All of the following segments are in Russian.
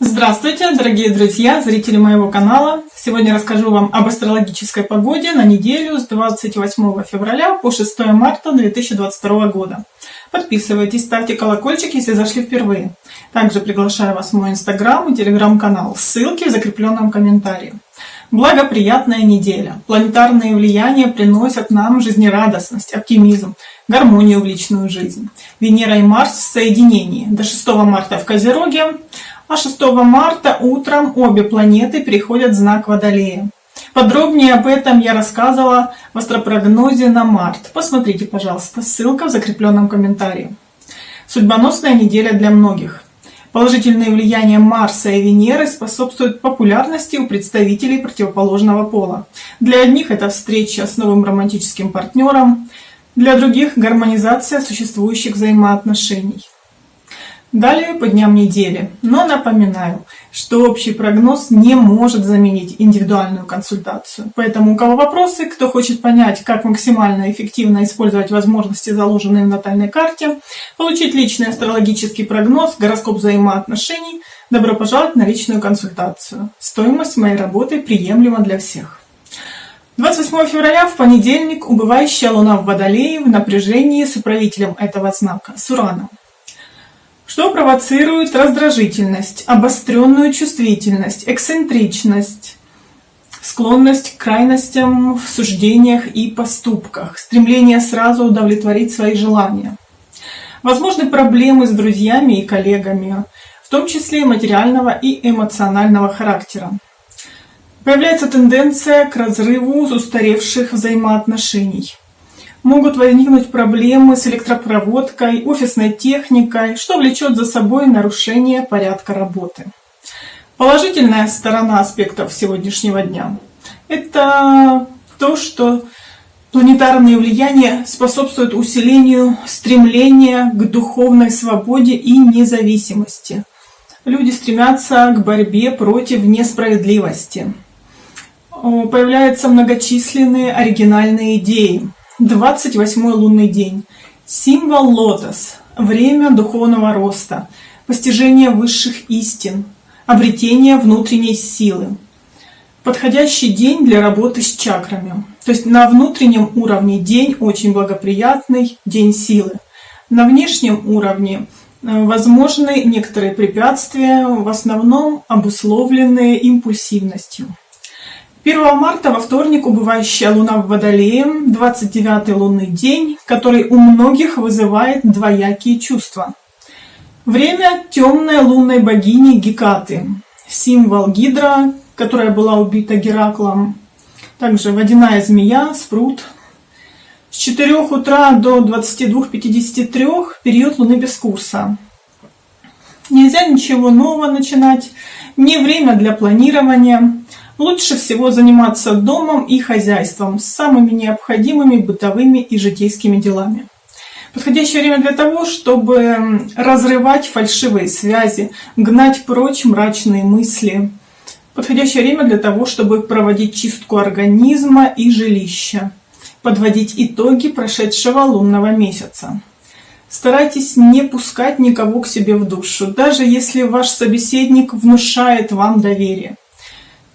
Здравствуйте, дорогие друзья, зрители моего канала! Сегодня расскажу вам об астрологической погоде на неделю с 28 февраля по 6 марта 2022 года. Подписывайтесь, ставьте колокольчик, если зашли впервые. Также приглашаю вас в мой инстаграм и телеграм-канал. Ссылки в закрепленном комментарии. Благоприятная неделя. Планетарные влияния приносят нам жизнерадостность, оптимизм, гармонию в личную жизнь. Венера и Марс в соединении. До 6 марта в Козероге, а 6 марта утром обе планеты переходят в знак Водолея. Подробнее об этом я рассказывала в астропрогнозе на март. Посмотрите, пожалуйста, ссылка в закрепленном комментарии. Судьбоносная неделя для многих. Положительные влияния Марса и Венеры способствуют популярности у представителей противоположного пола. Для одних это встреча с новым романтическим партнером, для других гармонизация существующих взаимоотношений. Далее по дням недели. Но напоминаю, что общий прогноз не может заменить индивидуальную консультацию. Поэтому у кого вопросы, кто хочет понять, как максимально эффективно использовать возможности, заложенные в натальной карте, получить личный астрологический прогноз, гороскоп взаимоотношений, добро пожаловать на личную консультацию. Стоимость моей работы приемлема для всех. 28 февраля в понедельник убывающая луна в Водолее в напряжении с управителем этого знака, с Ураном что провоцирует раздражительность, обостренную чувствительность, эксцентричность, склонность к крайностям в суждениях и поступках, стремление сразу удовлетворить свои желания. Возможны проблемы с друзьями и коллегами, в том числе материального и эмоционального характера. Появляется тенденция к разрыву устаревших взаимоотношений могут возникнуть проблемы с электропроводкой, офисной техникой, что влечет за собой нарушение порядка работы. Положительная сторона аспектов сегодняшнего дня – это то, что планетарные влияния способствуют усилению стремления к духовной свободе и независимости. Люди стремятся к борьбе против несправедливости. Появляются многочисленные оригинальные идеи, 28 лунный день. Символ лотос. Время духовного роста, постижения высших истин, обретения внутренней силы. Подходящий день для работы с чакрами. То есть на внутреннем уровне день очень благоприятный, день силы. На внешнем уровне э, возможны некоторые препятствия, в основном обусловленные импульсивностью. 1 марта во вторник убывающая луна в Водолее, 29 лунный день, который у многих вызывает двоякие чувства. Время темной лунной богини Гекаты, символ Гидра, которая была убита Гераклом, также водяная змея, спрут. С 4 утра до 22.53 период луны без курса. Нельзя ничего нового начинать, не время для планирования. Лучше всего заниматься домом и хозяйством с самыми необходимыми бытовыми и житейскими делами. Подходящее время для того, чтобы разрывать фальшивые связи, гнать прочь мрачные мысли. Подходящее время для того, чтобы проводить чистку организма и жилища, подводить итоги прошедшего лунного месяца. Старайтесь не пускать никого к себе в душу, даже если ваш собеседник внушает вам доверие.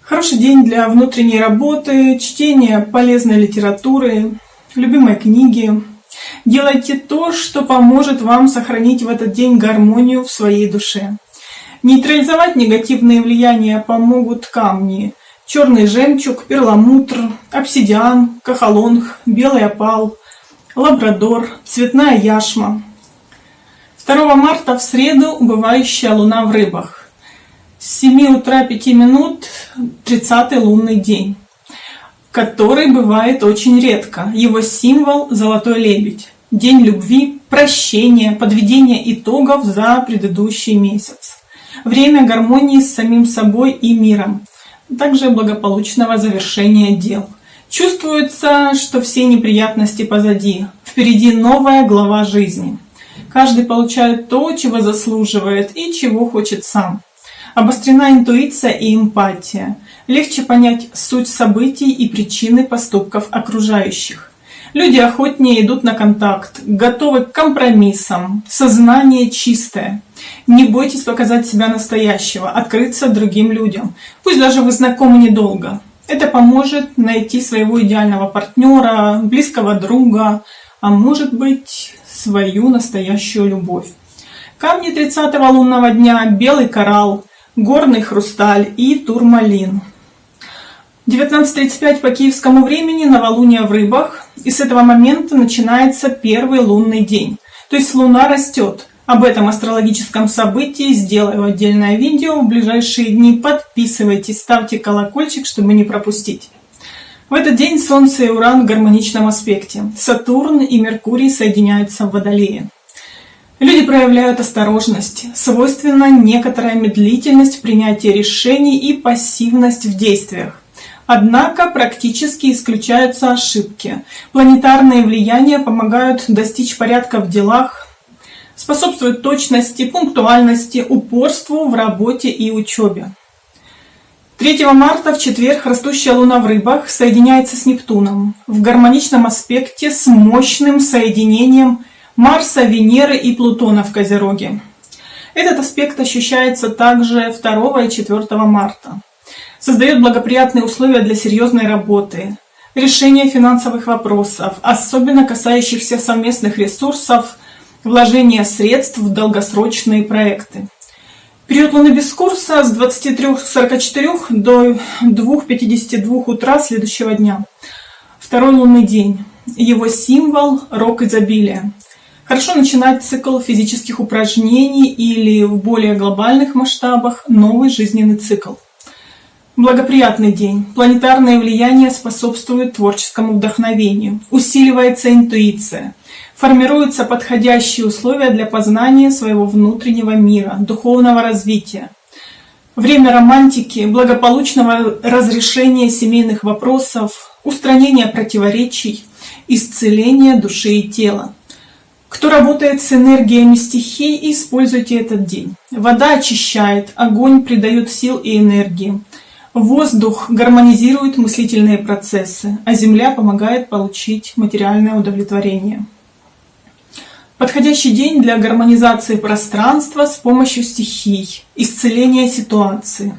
Хороший день для внутренней работы, чтения полезной литературы, любимой книги. Делайте то, что поможет вам сохранить в этот день гармонию в своей душе. Нейтрализовать негативные влияния помогут камни. Черный жемчуг, перламутр, обсидиан, кахалонг, белый опал, лабрадор, цветная яшма. 2 марта в среду убывающая луна в рыбах. С 7 утра 5 минут 30 лунный день, который бывает очень редко. Его символ – золотой лебедь. День любви, прощения, подведения итогов за предыдущий месяц. Время гармонии с самим собой и миром. Также благополучного завершения дел. Чувствуется, что все неприятности позади. Впереди новая глава жизни. Каждый получает то, чего заслуживает и чего хочет сам. Обострена интуиция и эмпатия. Легче понять суть событий и причины поступков окружающих. Люди охотнее идут на контакт, готовы к компромиссам, сознание чистое. Не бойтесь показать себя настоящего, открыться другим людям. Пусть даже вы знакомы недолго. Это поможет найти своего идеального партнера, близкого друга, а может быть свою настоящую любовь. Камни 30 лунного дня – белый коралл, горный хрусталь и турмалин. 19.35 по киевскому времени новолуние в рыбах, и с этого момента начинается первый лунный день. То есть луна растет. Об этом астрологическом событии сделаю отдельное видео в ближайшие дни. Подписывайтесь, ставьте колокольчик, чтобы не пропустить. В этот день Солнце и Уран в гармоничном аспекте. Сатурн и Меркурий соединяются в Водолее. Люди проявляют осторожность, свойственна некоторая медлительность в принятии решений и пассивность в действиях. Однако практически исключаются ошибки. Планетарные влияния помогают достичь порядка в делах, способствуют точности, пунктуальности, упорству в работе и учебе. 3 марта в четверг растущая Луна в рыбах соединяется с Нептуном в гармоничном аспекте с мощным соединением Марса, Венеры и Плутона в Козероге. Этот аспект ощущается также 2 и 4 марта создает благоприятные условия для серьезной работы, решения финансовых вопросов, особенно касающихся совместных ресурсов, вложения средств в долгосрочные проекты. Период Луны без курса с 23.44 до 2.52 утра следующего дня. Второй лунный день. Его символ – рок изобилия. Хорошо начинать цикл физических упражнений или в более глобальных масштабах новый жизненный цикл. Благоприятный день. Планетарное влияние способствует творческому вдохновению. Усиливается интуиция. Формируются подходящие условия для познания своего внутреннего мира, духовного развития. Время романтики, благополучного разрешения семейных вопросов, устранения противоречий, исцеления души и тела. Кто работает с энергиями стихий, используйте этот день. Вода очищает, огонь придает сил и энергии. Воздух гармонизирует мыслительные процессы, а Земля помогает получить материальное удовлетворение. Подходящий день для гармонизации пространства с помощью стихий, исцеления ситуации.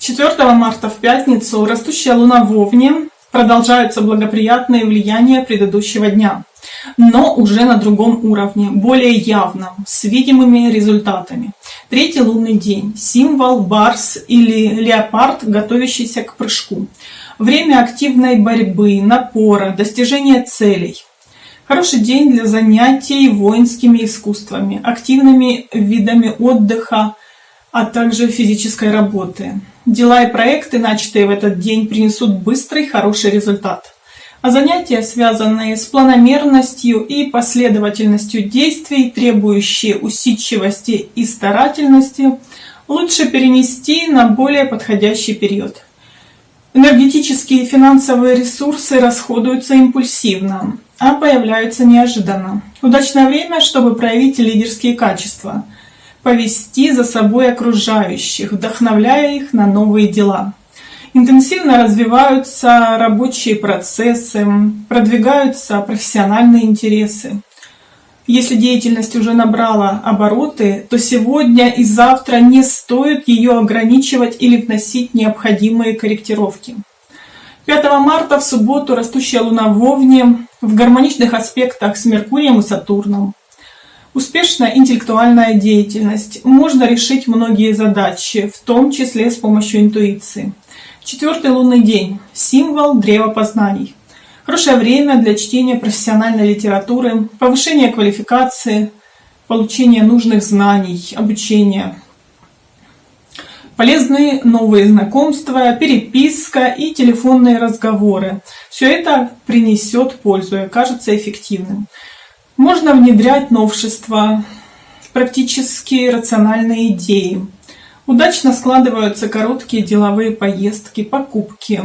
4 марта в пятницу растущая луна в Овне продолжаются благоприятные влияния предыдущего дня, но уже на другом уровне, более явном, с видимыми результатами. Третий лунный день. Символ барс или леопард, готовящийся к прыжку. Время активной борьбы, напора, достижения целей. Хороший день для занятий воинскими искусствами, активными видами отдыха, а также физической работы. Дела и проекты, начатые в этот день, принесут быстрый хороший результат а занятия, связанные с планомерностью и последовательностью действий, требующие усидчивости и старательности, лучше перенести на более подходящий период. Энергетические и финансовые ресурсы расходуются импульсивно, а появляются неожиданно. Удачное время, чтобы проявить лидерские качества, повести за собой окружающих, вдохновляя их на новые дела. Интенсивно развиваются рабочие процессы, продвигаются профессиональные интересы. Если деятельность уже набрала обороты, то сегодня и завтра не стоит ее ограничивать или вносить необходимые корректировки. 5 марта в субботу растущая Луна в Овне в гармоничных аспектах с Меркурием и Сатурном. Успешная интеллектуальная деятельность. Можно решить многие задачи, в том числе с помощью интуиции. Четвертый лунный день. Символ древа познаний. Хорошее время для чтения профессиональной литературы, повышения квалификации, получения нужных знаний, обучения. Полезные новые знакомства, переписка и телефонные разговоры. Все это принесет пользу и окажется эффективным. Можно внедрять новшества, практически рациональные идеи. Удачно складываются короткие деловые поездки, покупки.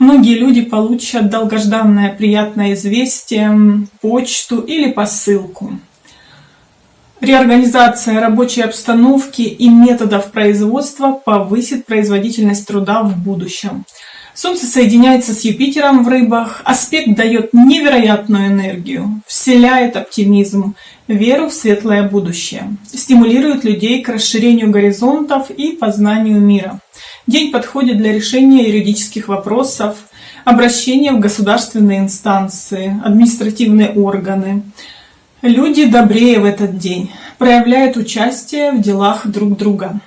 Многие люди получат долгожданное приятное известие, почту или посылку. Реорганизация рабочей обстановки и методов производства повысит производительность труда в будущем. Солнце соединяется с Юпитером в рыбах. Аспект дает невероятную энергию, вселяет оптимизм, веру в светлое будущее, стимулирует людей к расширению горизонтов и познанию мира. День подходит для решения юридических вопросов, обращения в государственные инстанции, административные органы. Люди добрее в этот день, проявляют участие в делах друг друга.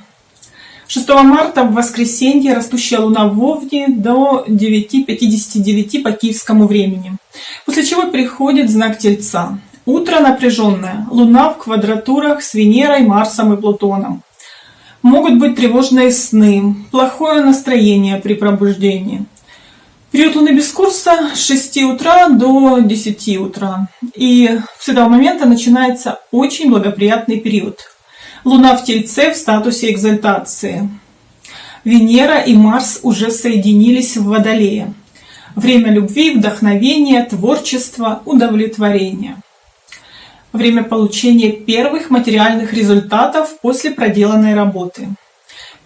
6 марта в воскресенье растущая луна в Овне до 9.59 по киевскому времени, после чего приходит знак Тельца. Утро напряженное, луна в квадратурах с Венерой, Марсом и Плутоном. Могут быть тревожные сны, плохое настроение при пробуждении. Период луны без курса с 6 утра до 10 утра. И с этого момента начинается очень благоприятный период – Луна в Тельце в статусе экзальтации. Венера и Марс уже соединились в Водолее. Время любви, вдохновения, творчества, удовлетворения. Время получения первых материальных результатов после проделанной работы.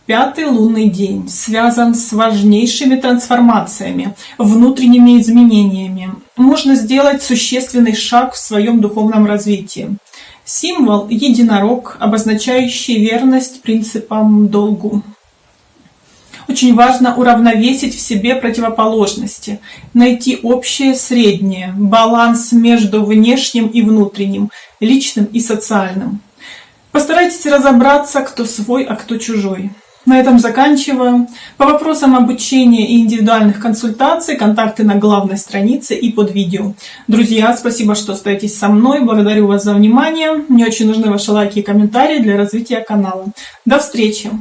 Пятый лунный день связан с важнейшими трансформациями, внутренними изменениями. Можно сделать существенный шаг в своем духовном развитии. Символ – единорог, обозначающий верность принципам долгу. Очень важно уравновесить в себе противоположности, найти общее среднее, баланс между внешним и внутренним, личным и социальным. Постарайтесь разобраться, кто свой, а кто чужой. На этом заканчиваю. По вопросам обучения и индивидуальных консультаций контакты на главной странице и под видео. Друзья, спасибо, что остаетесь со мной. Благодарю вас за внимание. Мне очень нужны ваши лайки и комментарии для развития канала. До встречи!